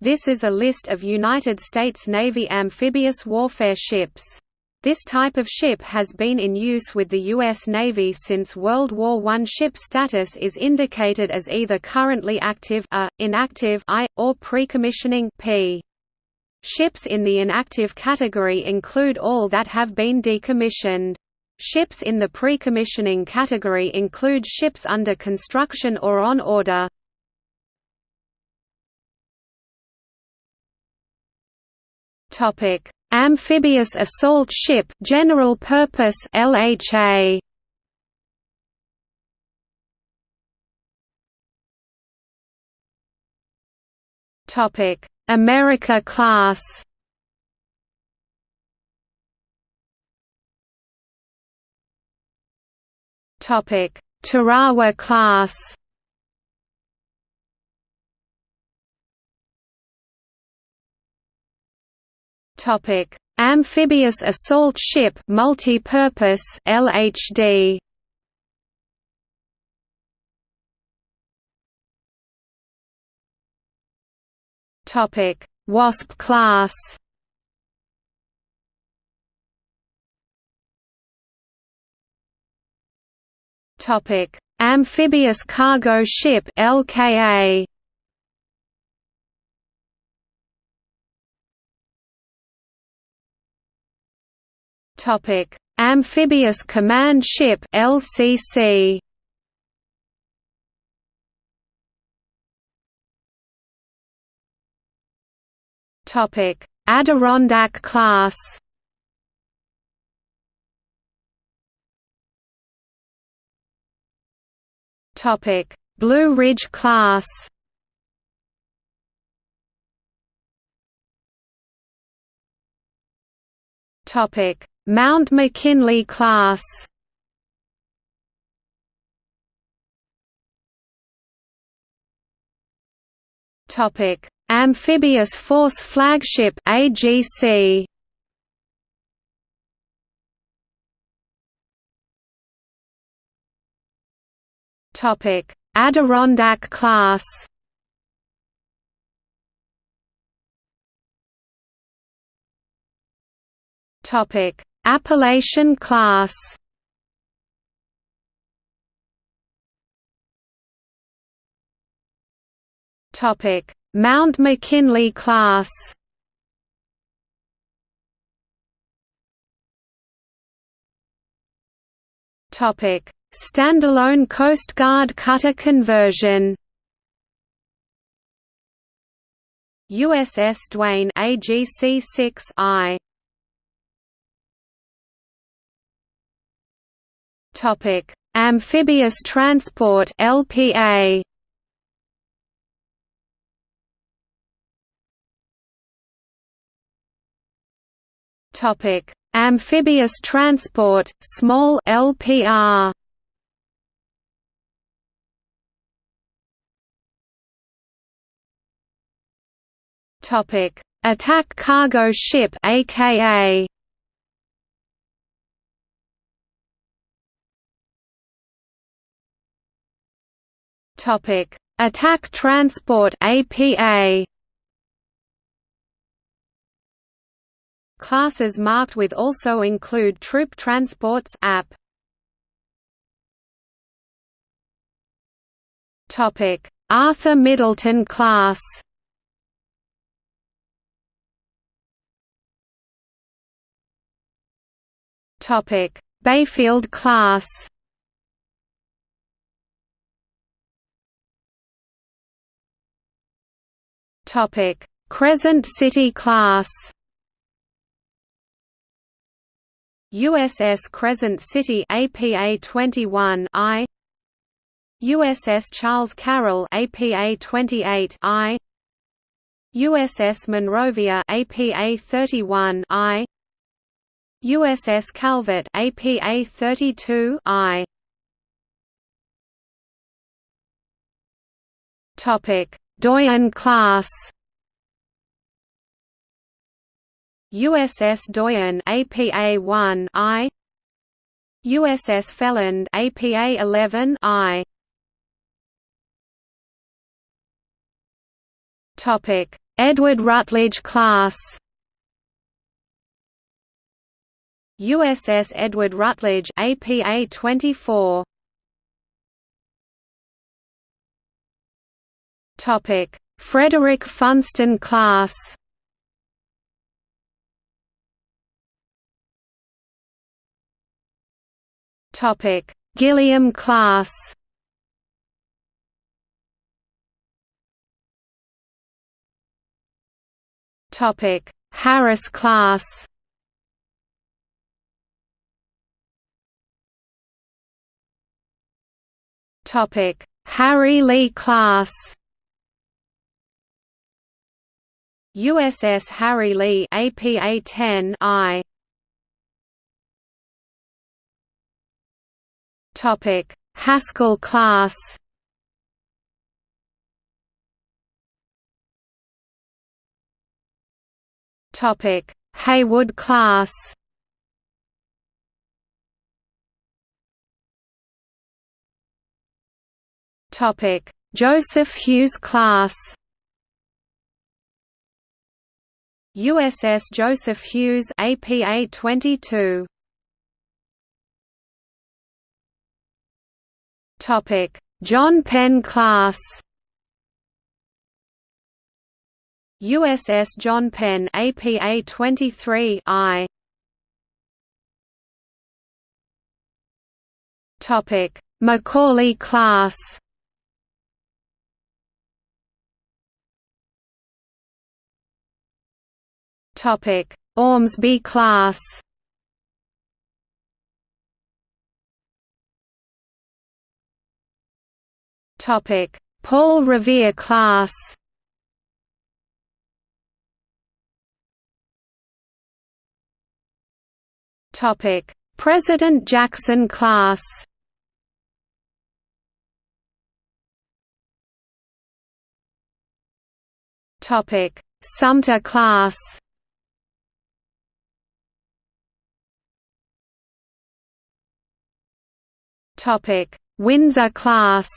This is a list of United States Navy amphibious warfare ships. This type of ship has been in use with the U.S. Navy since World War I. Ship status is indicated as either currently active A, inactive I, or pre-commissioning P. Ships in the inactive category include all that have been decommissioned. Ships in the pre-commissioning category include ships under construction or on order. Topic: Amphibious assault ship, general purpose (LHA). Topic: America class. Topic: Tarawa class. Topic: Amphibious assault ship, multi-purpose (LHD). Topic: Wasp class. Topic: Amphibious cargo ship (LKA). Topic: Amphibious Command Ship (LCC). Topic: Adirondack class. Topic: Blue Ridge class. Topic: Mount McKinley class Topic: Amphibious Force Flagship AGC. Topic: Adirondack class. Topic: Appalachian class Topic: Mount McKinley class. Topic: Standalone Coast Guard cutter conversion. USS Duane AGC-6I Topic: Amphibious transport (LPA). Topic: Amphibious transport small (LPR). Topic: Attack cargo ship (AKA). Topic: Attack Transport APA. Classes marked with also include Troop Transports AP. Topic: Arthur Middleton class. Topic: Bayfield class. Topic: Crescent City class. USS Crescent City APA 21 I USS Charles Carroll APA 28 I USS Monrovia APA 31 I USS Calvert APA 32 I Topic Doyen class. USS Doyen APA-1 I. USS Feland APA-11 I. Topic. Edward Rutledge class. USS Edward Rutledge APA-24 Topic. Frederick Funston class. Topic. Gilliam class. Topic. Harris class. Topic. Harry Lee class USS Harry Lee APA 10 I. Topic Haskell class. Topic Haywood class. Topic Joseph Hughes class USS Joseph Hughes APA 22 Topic. John Penn class. USS John Penn APA 23 I. Topic. Macaulay class Topic. Ormsby class. Topic. Paul Revere class. Topic: President Jackson class. Topic: Sumter class. Topic: Windsor class.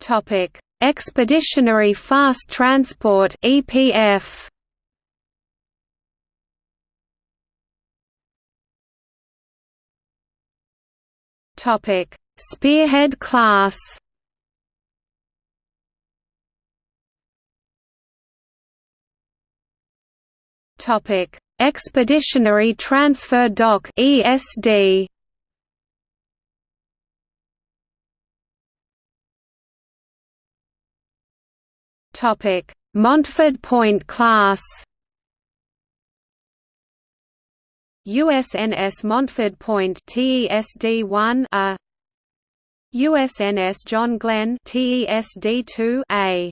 Topic: Expeditionary Fast Transport (EPF). Topic: Spearhead class. Topic: Expeditionary Transfer Dock (ESD). Topic: Montford Point class. USNS Montford Point TESD-1 A USNS John Glenn TESD-2 A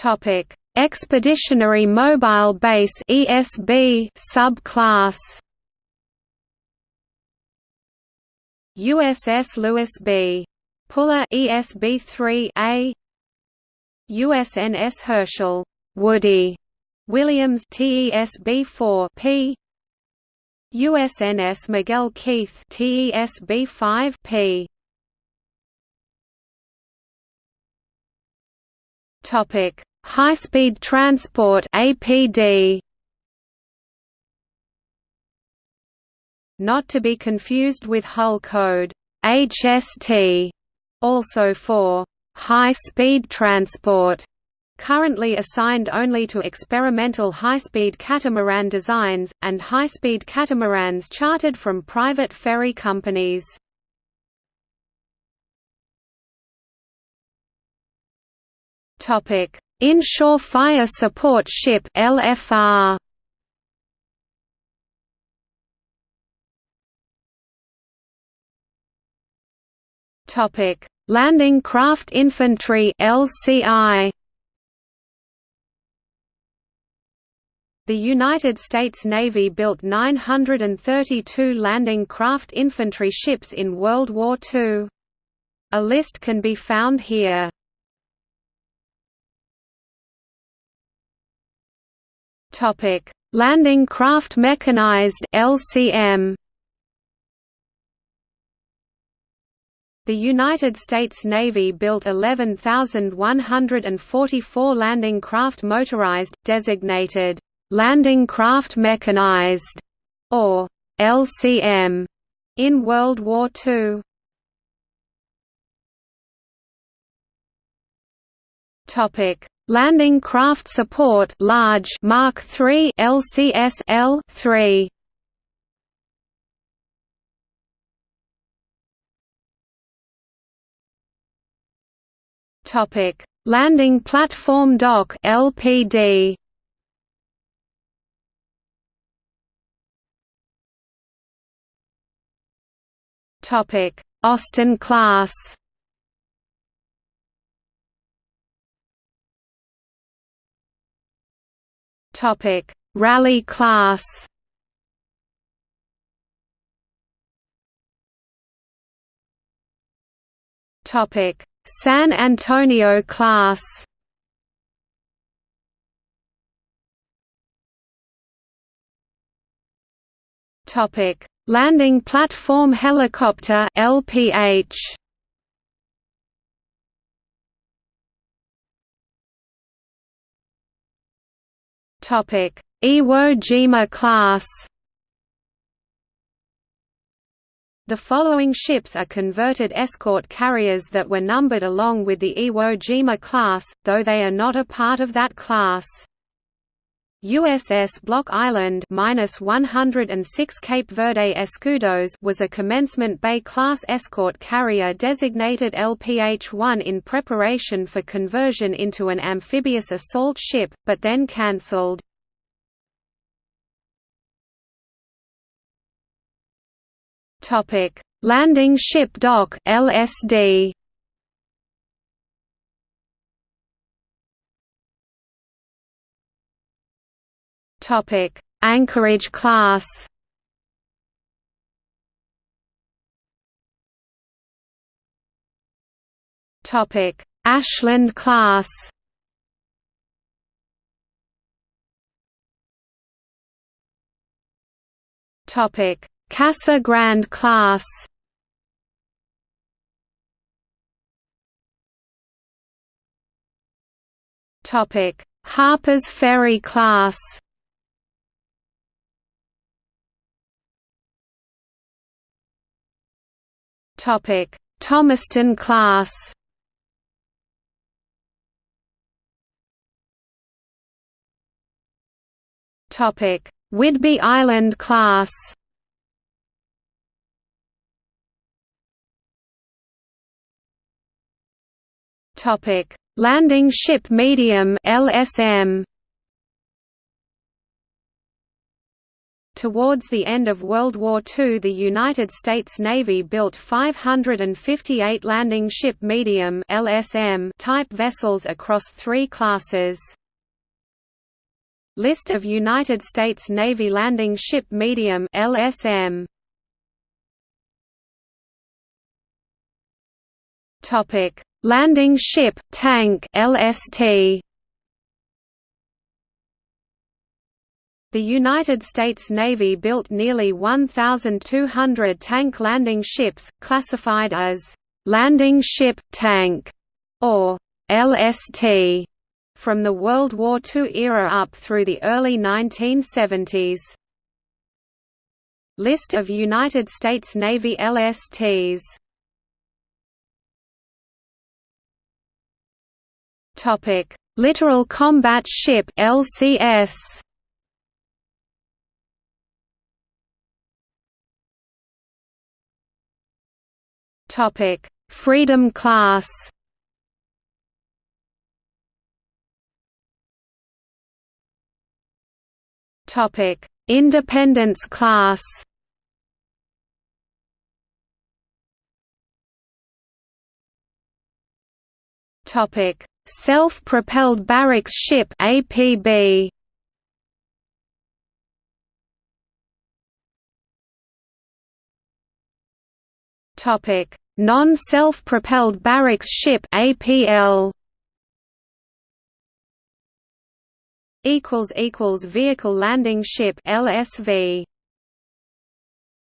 Topic. Expeditionary Mobile Base ESB subclass. USS Lewis B. Puller ESB 3A USNS Herschel. Woody. Williams TESB 4 P. USNS Miguel Keith TESB 5 P. Topic High Speed Transport APD Not to be confused with Hull code HST also for high-speed transport, currently assigned only to experimental high-speed catamaran designs, and high-speed catamarans chartered from private ferry companies. Inshore Fire Support Ship LFR Topic: Landing Craft Infantry (LCI). The United States Navy built 932 landing craft infantry ships in World War II. A list can be found here. Topic: Landing craft mechanized (LCM). The United States Navy built 11,144 landing craft motorized, designated landing craft mechanized or LCM in World War II. Topic: Landing craft support large Mark III LCS L3. Topic: Landing platform dock LPD. Topic: Austin class. Topic: Raleigh class. Topic: San Antonio class. Topic: Landing platform helicopter LPH. Iwo Jima class. The following ships are converted escort carriers that were numbered along with the Iwo Jima class, though they are not a part of that class. USS Block Island minus 106 Cape Verde Escudos was a commencement Bay class escort carrier designated LPH-1 in preparation for conversion into an amphibious assault ship, but then cancelled. Landing Ship Dock (LSD). Topic: Anchorage class. Topic: Ashland class. Topic: Casa Grande class. Topic: Harper's Ferry class. Topic: Thomaston class. Topic: Whidbey Island class. Topic: Landing Ship Medium (LSM). Towards the end of World War II the United States Navy built 558 landing ship medium LSM type vessels across three classes. List of United States Navy landing ship medium LSM. Topic: Landing ship tank LST. The United States Navy built nearly 1,200 tank landing ships, classified as «landing ship tank» or «LST» from the World War II era up through the early 1970s. List of United States Navy LSTs Littoral Combat Ship LCS Topic: Freedom class. Topic: Independence class. Topic: Self-propelled barracks ship APB. Topic: Non-self-propelled barracks ship APL. Equals equals vehicle landing ship LSV.